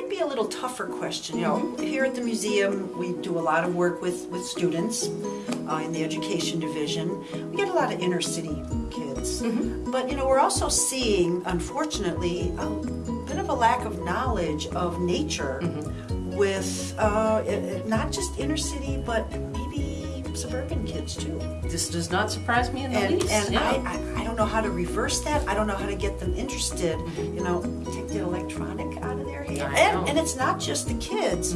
might be a little tougher question. You know, here at the museum, we do a lot of work with, with students uh, in the education division. We get a lot of inner city kids. But, you know, we're also seeing, unfortunately, a bit of a lack of knowledge of nature with uh, it- it- not just inner city, but maybe suburban kids too. This does not surprise me in the And, least. and yeah. I, I, I know how to reverse that. I don't know how to get them interested. You know, take the electronic out of their hand. And. And it's not just the kids.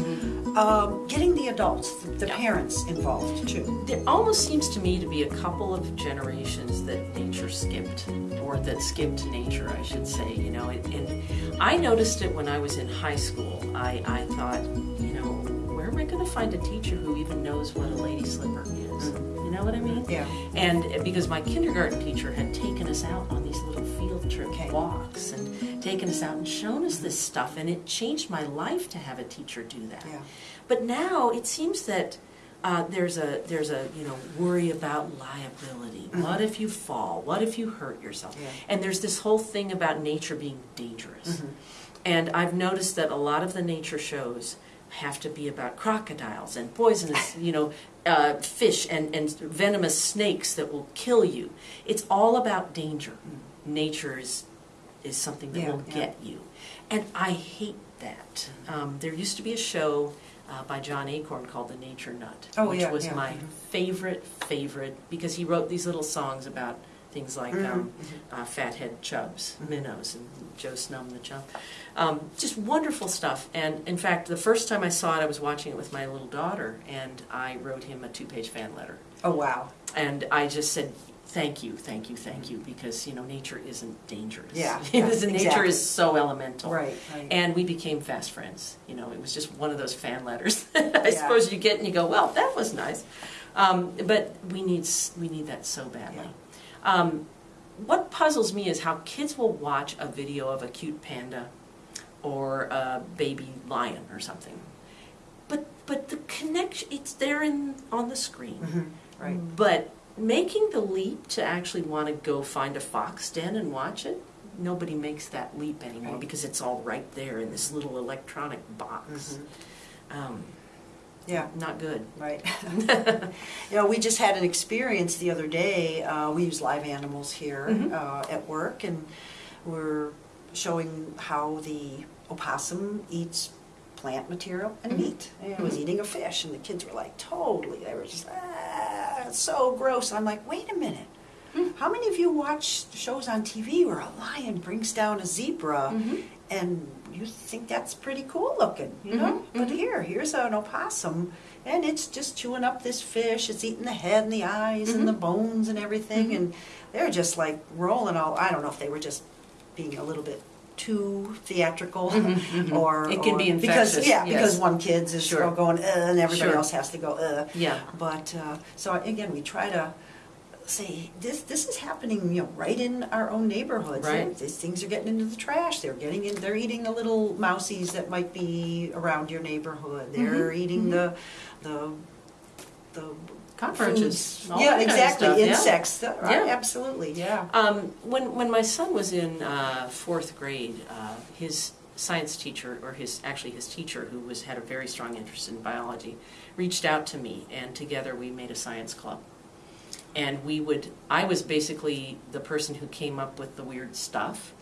Um, getting the adults, the, the Yeah. parents involved too. There almost seems to me to be a couple of generations that nature skipped, or that skipped nature, I should say. You know, and, and I noticed it when I was in high school. I, I thought, you know, where am I going to find a teacher who even knows what a lady slipper is? You know what I mean? Yeah. And because my kindergarten teacher had taken us out on these little field trip Okay. walks and taken us out and shown us this stuff, and it changed my life to have a teacher do that. Yeah. But now it seems that uh, there's a there's a you know worry about liability. What if you fall? What if you hurt yourself? Yeah. And there's this whole thing about nature being dangerous. Mm -hmm. And I've noticed that a lot of the nature shows have to be about crocodiles and poisonous, you know, uh, fish and, and venomous snakes that will kill you. It's all about danger. Nature is, is something that Yeah, will yeah. get you. And I hate that. Um, there used to be a show uh, by John Acorn called The Nature Nut, Oh, which yeah, was my Mhm. favorite, favorite, because he wrote these little songs about things like Mhm, um, uh, fathead chubs, minnows, and Joe Snum the chump. Um, just wonderful stuff. And in fact, the first time I saw it, I was watching it with my little daughter, and I wrote him a two-page fan letter. Oh wow. And I just said, "Thank you, thank you, thank you," because you know nature isn't dangerous. Yeah, yeah, nature exactly. is so elemental. Right, right. And we became fast friends. You know, it was just one of those fan letters. I Yeah. suppose you get and you go, "Well, that was nice," um, but we need we need that so badly. Um, what puzzles me is how kids will watch a video of a cute panda or a baby lion or something. But but the connection it's there in on the screen. Mhm, Right. But making the leap to actually want to go find a fox den and watch it, nobody makes that leap anymore Right. because it's all right there in this little electronic box. Mhm. Um, Yeah. not good. Right. you know, we just had an experience the other day. Uh, we use live animals here Mhm. uh, at work, and we're showing how the opossum eats plant material and Mhm. meat. And it was Mhm. eating a fish, and the kids were like, totally. They were just, ah, so gross. I'm like, wait a minute. Mm. How many of you watch shows on TV where a lion brings down a zebra Mhm. and you think that's pretty cool looking, you know? Mhm, But mhm. here, here's an opossum, and it's just chewing up this fish. It's eating the head and the eyes and the Mhm. bones and everything, Mhm. and they're just like rolling all. I don't know if they were just being a little bit too theatrical, Mhm, mhm. or It can or- be because infectious, yeah, yes. because one kid's is Sure. going uh, and everybody Sure. else has to go uh. Yeah. But uh, so again, we try to say this this is happening you know right in our own neighborhoods. Right. These things are getting into the trash. They're getting in. They're eating the little mousies that might be around your neighborhood. They're Mhm, eating mhm. the the the Cockroaches. Yeah, that kind of exactly. yeah. Insects. uh, Right. Yeah. Absolutely. Yeah. Um, when when my son was in uh, fourth grade, uh, his science teacher, or his actually his teacher, who was had a very strong interest in biology, reached out to me, and together we made a science club. And we would, I was basically the person who came up with the weird stuff,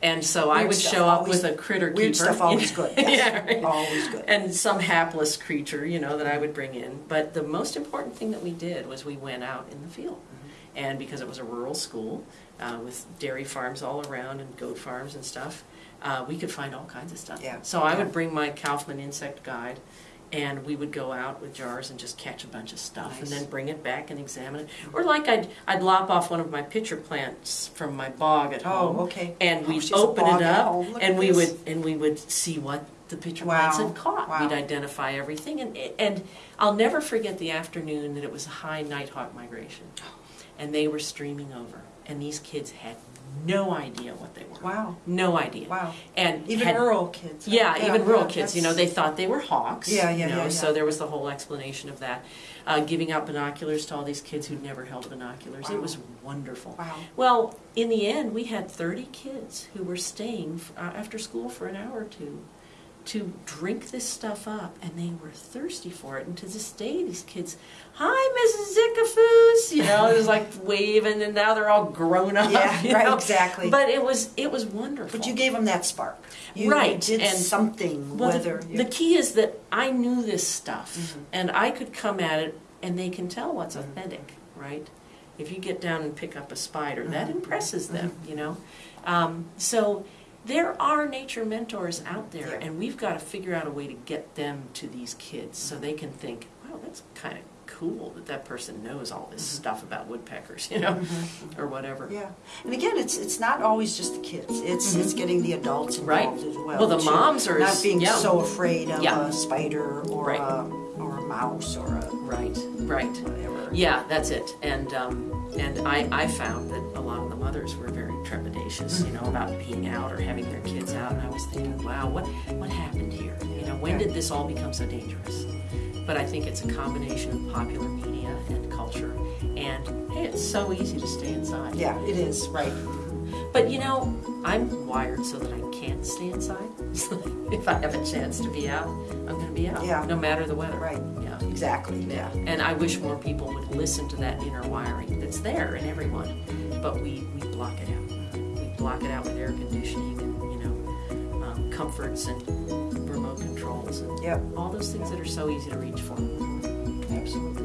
and so I Weird would stuff show up always- with a critter keeper. Weird stuff always good. Yes. yeah, right. Always good. and some hapless creature, you know, that I would bring in. But the most important thing that we did was we went out in the field. Mm-hmm. And because it was a rural school uh, with dairy farms all around and goat farms and stuff, uh, we could find all kinds of stuff. Yeah. So I Yeah. would bring my Kaufman insect guide and we would go out with jars and just catch a bunch of stuff and then bring it back and examine it. Or like I'd, I'd lop off one of my pitcher plants from my bog at home. Oh, okay. And Oh, we'd a open it up and we this. would and we would see what the pitcher Wow. plants had caught. Wow. We'd identify everything and and I'll never forget the afternoon that it was a high nighthawk migration. And they were streaming over and these kids had no idea what they were. Wow. No idea. Wow. And Even had- rural kids. right? yeah, even rural yeah, kids, you know, they thought they were hawks. Yeah, yeah, you know, yeah, So there was the whole explanation of that. Uh, giving out binoculars to all these kids who'd never held binoculars. It was wonderful. Wow. Well, in the end, we had 30 kids who were staying f- uh, after school for an hour or two to drink this stuff up, and they were thirsty for it. And to this day, these kids, hi, Mrs. Zickefoose, you know, it was like waving, and now they're all grown up. Yeah, right, know? exactly. But it was it was wonderful. But you gave them that spark. You Right, did and- something, Well, the- whether the, you key is that I knew this stuff, Mm-hmm. and I could come at it, and they can tell what's authentic, right? If you get down and pick up a spider, that Mm-hmm. impresses them, you know. Um, so there are nature mentors out there, Yeah. and we've got to figure out a way to get them to these kids so they can think, wow, that's kind of cool that that person knows all this stuff about woodpeckers, you know, or whatever. Mm-hmm. Yeah, and again, it's it's not always just the kids. It's it's getting the adults Mm-hmm. Right. involved as well. Well, the moms are not being yeah. so afraid of Yeah. a spider or Right. a or a mouse or a Right, right. whatever. Yeah, that's it. And um, and I, I found that a lot of mothers were very trepidatious, you mm. know, about being out or having their kids out. And I was thinking, wow, what what happened here? You know, when did this all become so dangerous? But I think it's a combination of popular media and culture. And hey, it's so easy to stay inside. Yeah, it is right. But you know, I'm wired so that I can't stay inside. if I have a chance to be out, I'm going to be out, Yeah. no matter the weather. Right. Yeah. Exactly. Yeah, Yeah. and I wish more people would listen to that inner wiring that's there in everyone, but we, we block it out. We block it out with air conditioning and, you know, um, comforts and remote controls and Yep. all those things that are so easy to reach for. Absolutely.